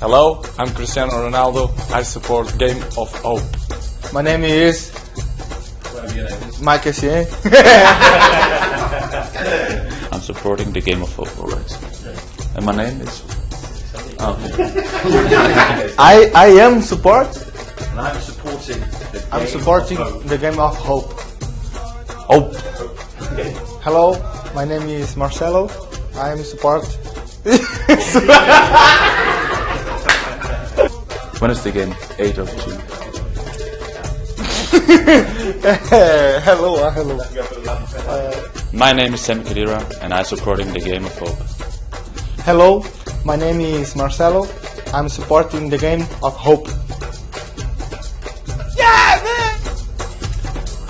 Hello, I'm Cristiano Ronaldo. I support Game of Hope. My name is Mike Essien. I'm supporting the game of hope always. And my name is. Oh, I I am support. And I'm supporting the I'm supporting of hope. the game of hope. hope. Hello, my name is Marcelo. I am support. When is the game? 8 of June. hello, uh, hello. My name is Sam Khedira and I'm supporting the game of hope. Hello, my name is Marcelo. I'm supporting the game of hope. Yeah!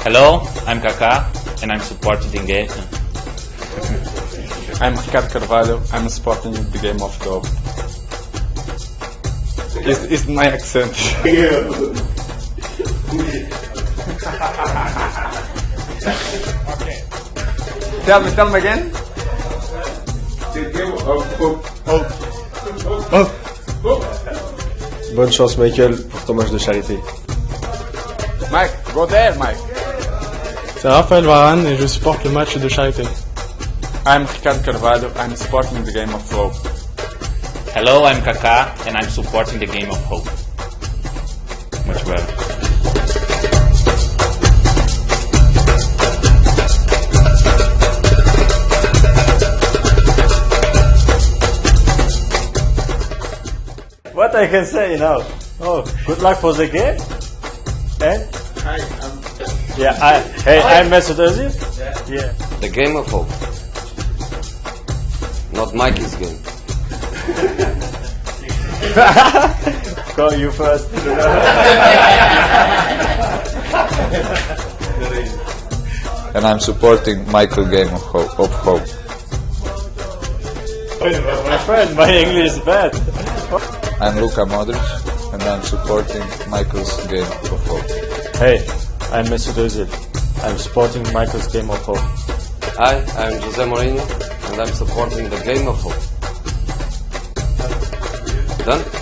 Hello, I'm Kaká and I'm supporting the game. I'm Ricardo Carvalho. I'm supporting the Game of Hope. It's, it's my accent. Okay. Tell me, tell me again. Bonne chance Michael pour ton match de charité. Mike, go there, Mike. C'est Raphaël Varane et je supporte le match de charité. I'm Ricardo Carvalho. I'm supporting the Game of Hope. Hello, I'm Kaká and I'm supporting the game of hope. Much better. What I can say now? Oh, good luck for the game. Eh? Hi, I'm Yeah, I, hey, I'm Mesut Özil. Yeah. The game of hope. Not Mikey's game. Go you first. and I'm supporting Michael Game of Hope. Of Hope. My friend, my English is bad. I'm Luka Modric, and I'm supporting Michael's Game of Hope. Hey, I'm Mesut Özil. I'm supporting Michael's game of hope. Hi, I'm Jose Mourinho, and I'm supporting the game of hope. 감사합니다.